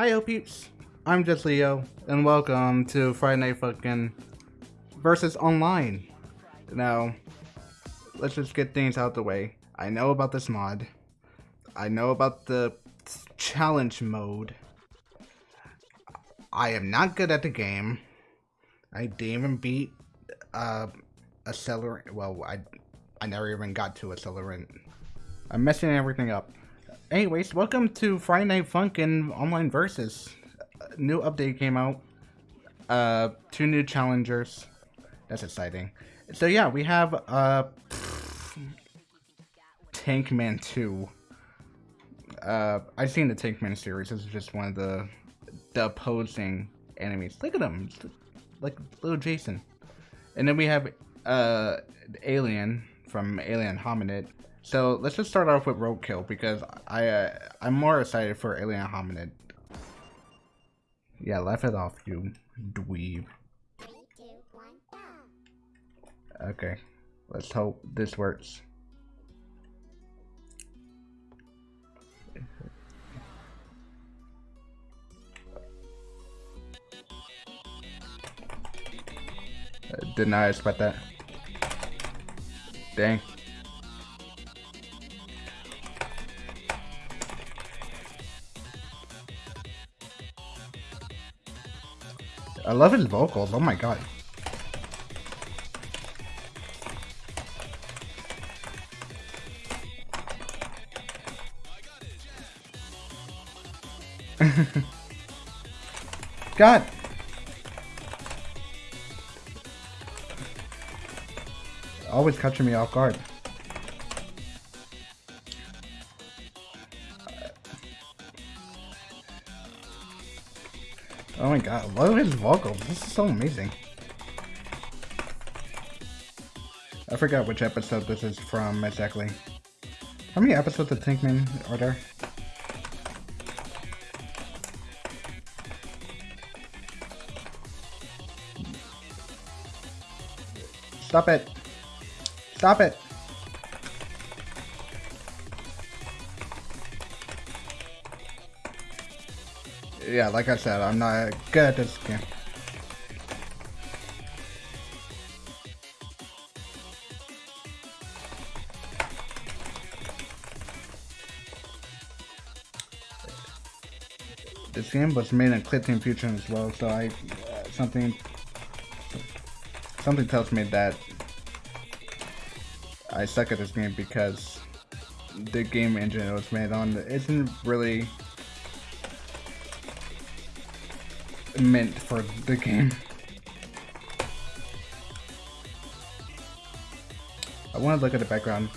Hi, peeps. I'm just Leo, and welcome to Friday Night Funkin' versus Online. Now, let's just get things out the way. I know about this mod. I know about the challenge mode. I am not good at the game. I didn't even beat uh, Accelerant. Well, I I never even got to Accelerant. I'm messing everything up. Anyways, welcome to Friday Night Funkin' Online Versus. A new update came out. Uh, two new challengers. That's exciting. So yeah, we have uh, Tankman 2. Uh, I've seen the Tankman series. This is just one of the the opposing enemies. Look at him, like little Jason. And then we have uh, Alien from Alien Hominid. So let's just start off with Roadkill because I uh, I'm more excited for Alien Hominid. Yeah, laugh it off, you dweeb. Okay, let's hope this works. Did not expect that. Dang. I love his vocals. Oh my god. God. always catching me off guard. Oh my god, love his vocals. This is so amazing. I forgot which episode this is from exactly. How many episodes of Tankman are there? Stop it. Stop it. Yeah, like I said, I'm not good at this game. This game was made in Clickteam Fusion as well, so I uh, something something tells me that I suck at this game because the game engine it was made on isn't really meant for the game. I want to look at the background.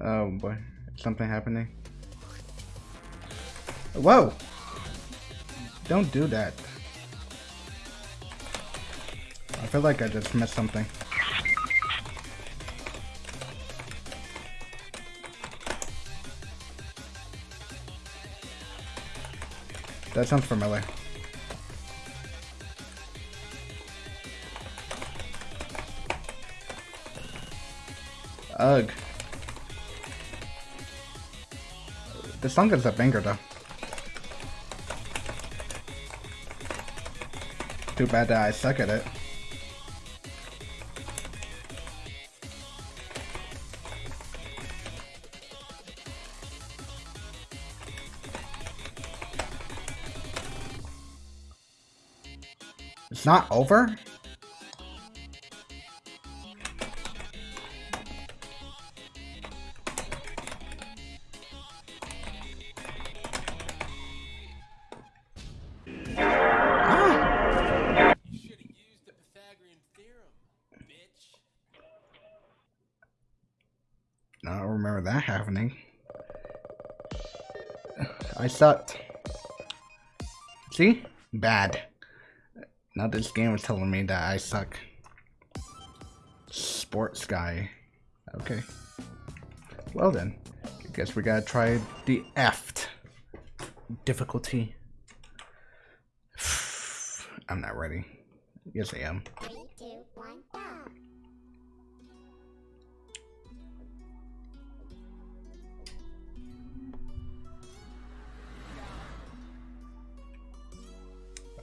Oh boy, something happening. Whoa! Don't do that. I feel like I just missed something. That sounds familiar. Ugh. The song is a banger though. Too bad that I suck at it. Not over? Ah. I don't remember that happening. I sucked. See? Bad. Now this game is telling me that I suck. Sports guy. Okay. Well then. I guess we gotta try the F difficulty. I'm not ready. Yes I am.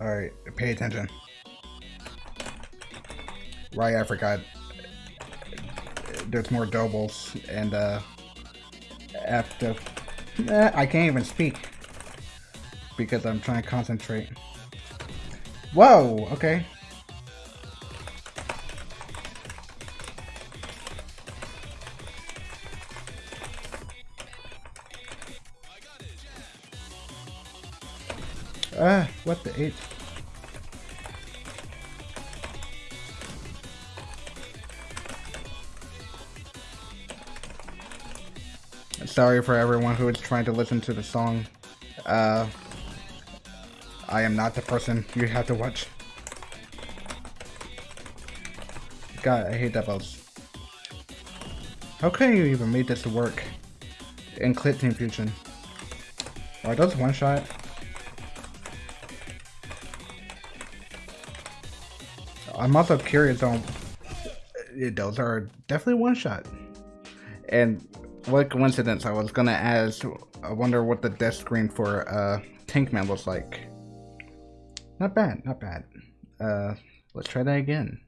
Alright, pay attention. Right, I forgot. There's more doubles, and, uh, after... Eh, I can't even speak. Because I'm trying to concentrate. Whoa, okay. Ah, what the eight? Sorry for everyone who is trying to listen to the song. Uh, I am not the person you have to watch. God, I hate that boss. How can you even make this work in Clickteam Fusion? Are those one shot? I'm also curious on those are definitely one shot. And what coincidence, I was gonna ask, I wonder what the death screen for uh, Tankman looks like. Not bad, not bad. Uh, let's try that again.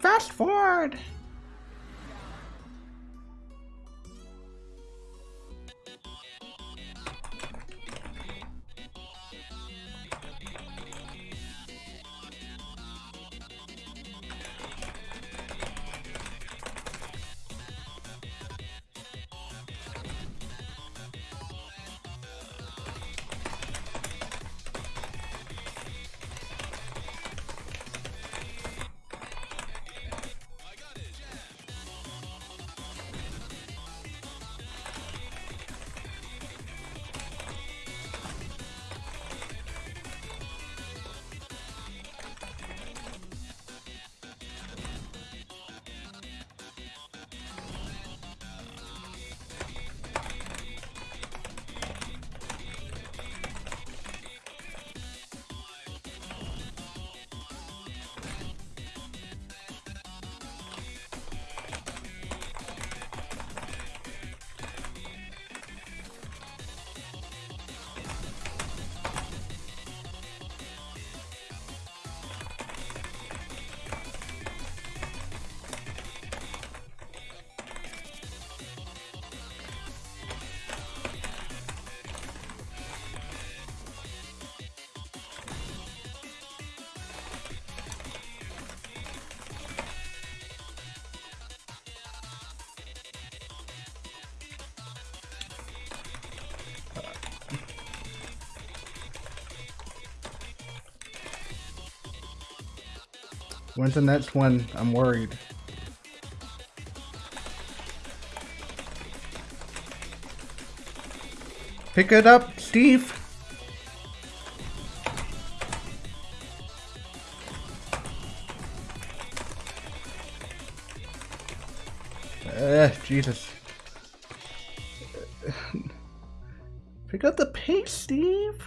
Fast forward! When's the next one? I'm worried. Pick it up, Steve! Uh, Jesus. Pick up the pace, Steve!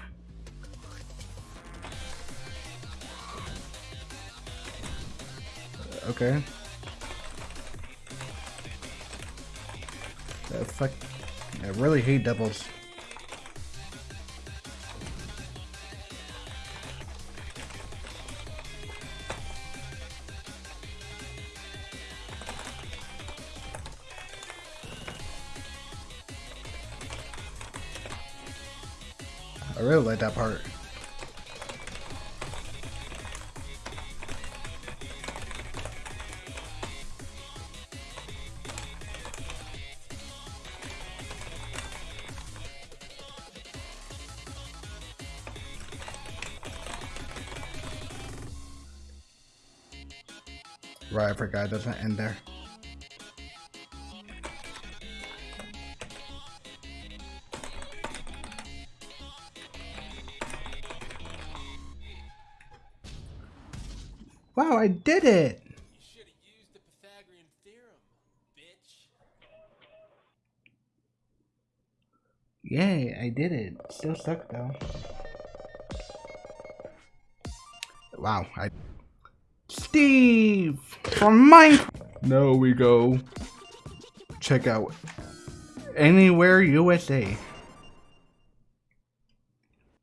Okay. Fuck. I really hate doubles. I really like that part. Right, I forgot it doesn't end there. Wow, I did it! Yay, I did it. Still stuck though. Wow, I... Steve! From Minecraft! No, we go. Check out Anywhere USA.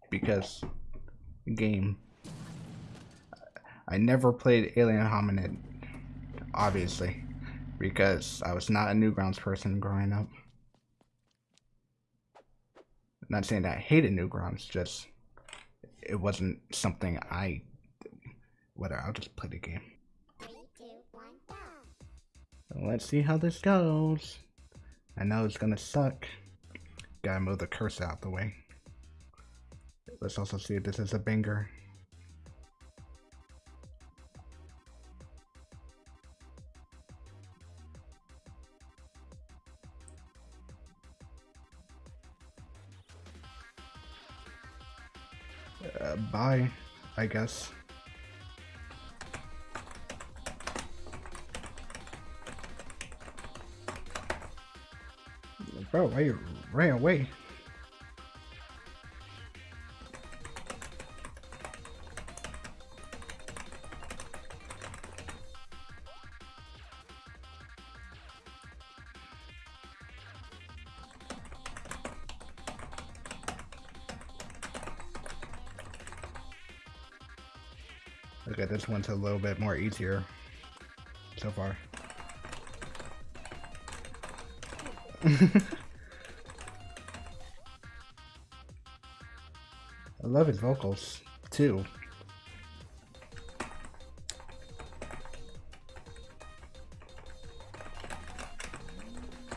because game. I never played Alien Hominid, obviously, because I was not a Newgrounds person growing up. not saying that I hated Newgrounds, just it wasn't something I. Whatever, I'll just play the game. Three, two, one, go. Let's see how this goes. I know it's gonna suck. Gotta move the cursor out the way. Let's also see if this is a banger. Uh, bye, I guess. Bro, why you ran away? Okay, this one's a little bit more easier so far. love his vocals too.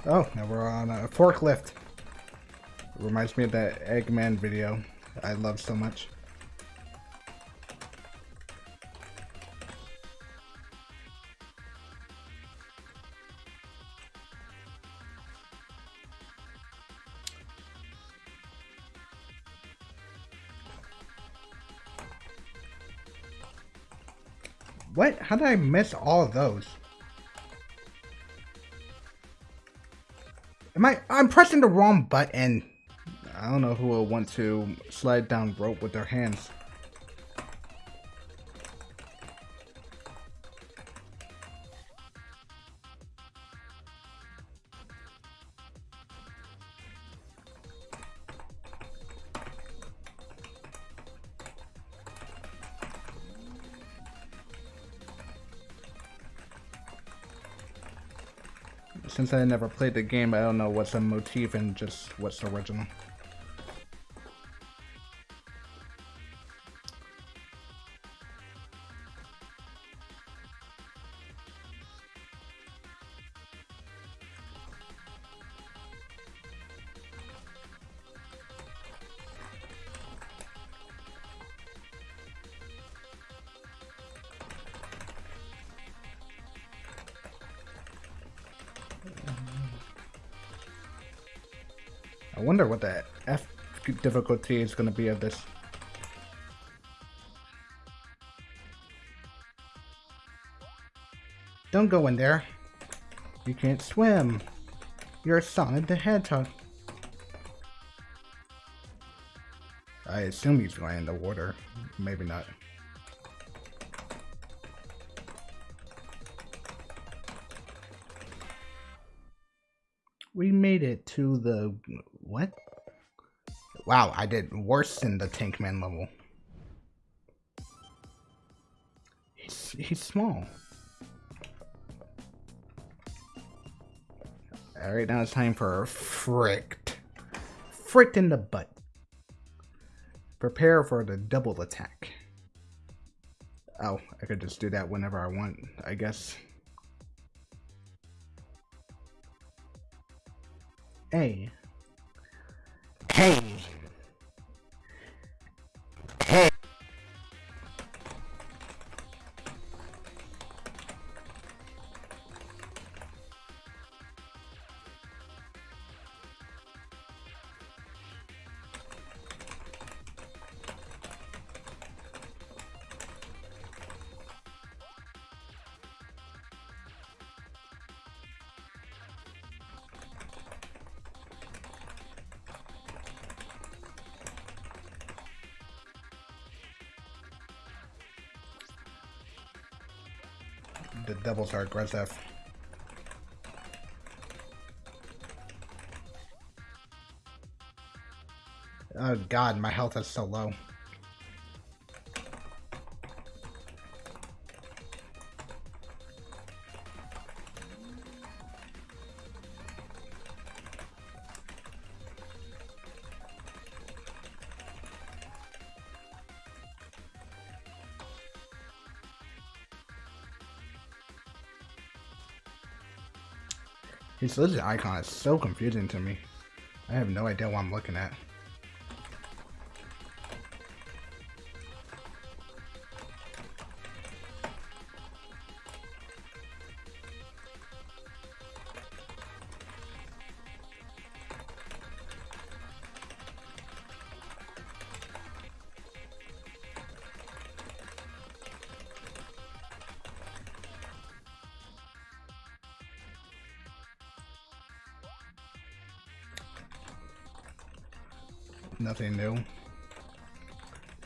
Oh, now we're on a forklift. It reminds me of that Eggman video I love so much. How did I miss all of those? Am I? I'm pressing the wrong button. I don't know who will want to slide down rope with their hands. Since I never played the game, I don't know what's a motif and just what's original. I wonder what the F difficulty is going to be of this. Don't go in there. You can't swim. You're Sonic the Hedgehog. I assume he's going in the water. Maybe not. We made it to the... What? Wow, I did worse than the Tankman level. He's, he's small. Alright, now it's time for fricked. Fricked in the butt. Prepare for the double attack. Oh, I could just do that whenever I want, I guess. A. The devils are aggressive. Oh god, my health is so low. His lizard icon is so confusing to me. I have no idea what I'm looking at. Nothing new.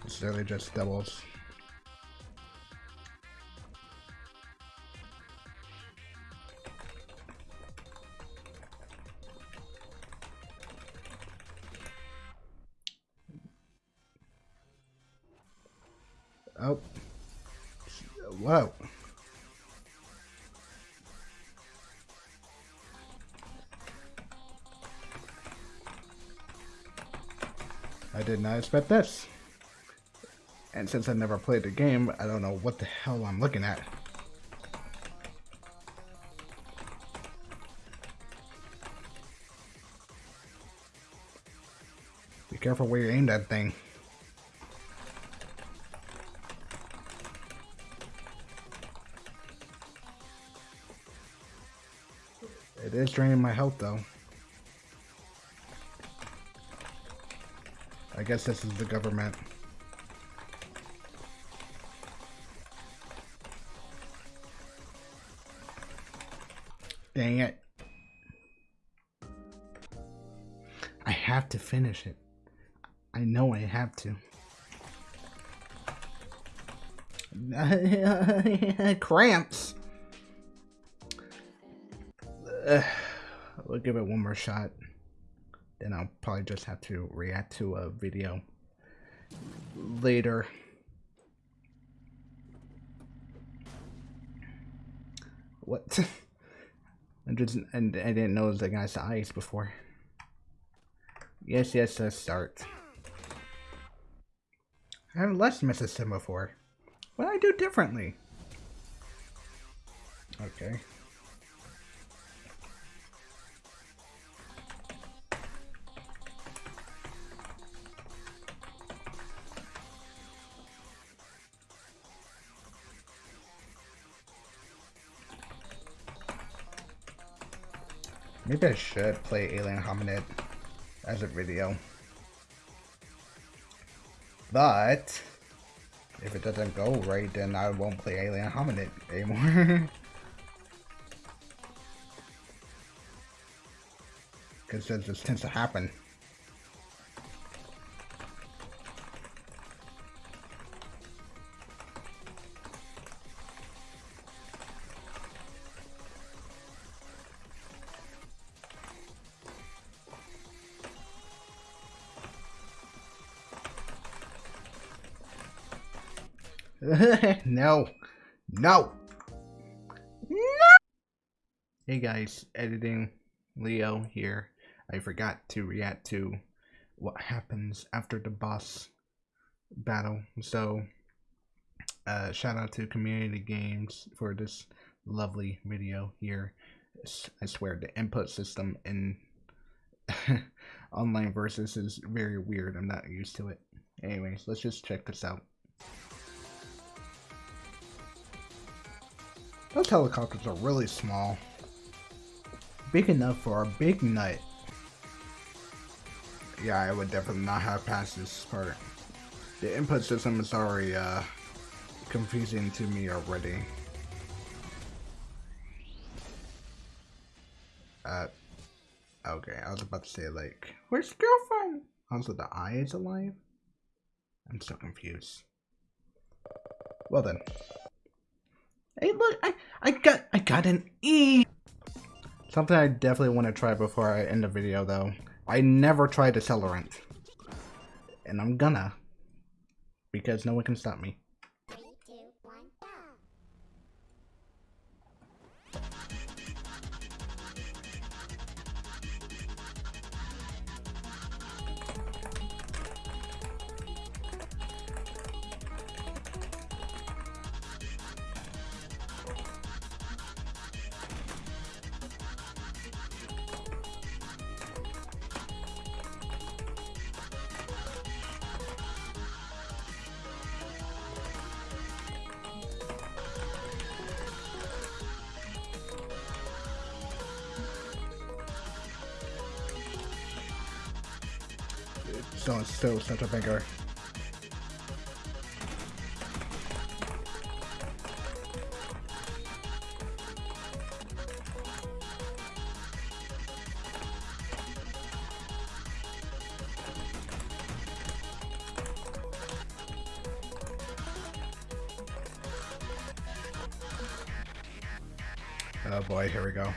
It's really just doubles. Not expect this. And since I never played the game, I don't know what the hell I'm looking at. Be careful where you aim that thing. It is draining my health though. I guess this is the government. Dang it. I have to finish it. I know I have to. Cramps. Uh, we'll give it one more shot then I'll probably just have to react to a video later. What? I just and I didn't know the guy's eyes before. Yes, yes, let's start. I have less missed him before. What do I do differently? Okay. Maybe I should play Alien Hominid as a video. But, if it doesn't go right, then I won't play Alien Hominid anymore. Because this tends to happen. No. No. No. Hey guys, editing Leo here. I forgot to react to what happens after the boss battle. So, uh, shout out to Community Games for this lovely video here. I swear the input system in online versus is very weird. I'm not used to it. Anyways, let's just check this out. Those helicopters are really small. Big enough for a big nut. Yeah, I would definitely not have passed this part. The input system is already uh, confusing to me already. Uh, okay, I was about to say like, where's the girlfriend? Also, the eye is alive? I'm so confused. Well then. Hey, look, I, I got, I got an E. Something I definitely want to try before I end the video, though. I never tried Accelerant. And I'm gonna. Because no one can stop me. So still such a bigger. Oh boy, here we go.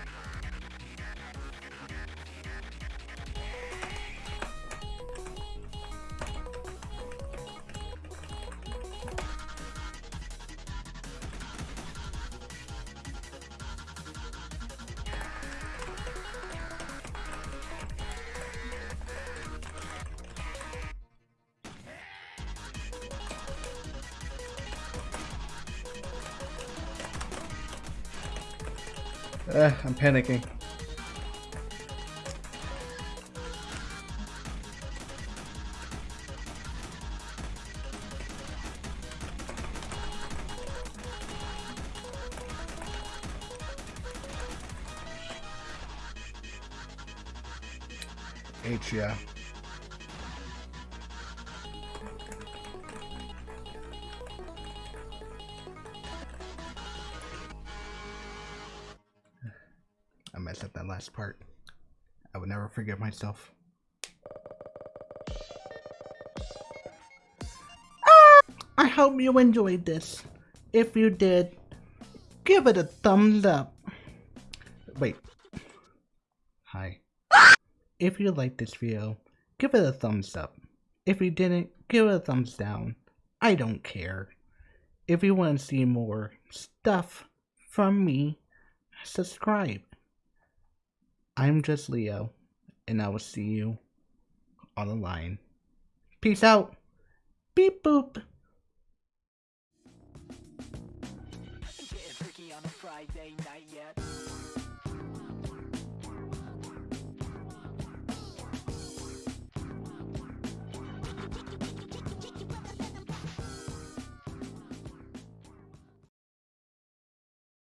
Panicking. H, yeah. Myself. Ah, I hope you enjoyed this. If you did, give it a thumbs up. Wait. Hi. If you liked this video, give it a thumbs up. If you didn't, give it a thumbs down. I don't care. If you want to see more stuff from me, subscribe. I'm just Leo, and I will see you on the line. Peace out. Beep boop. Friday night yet.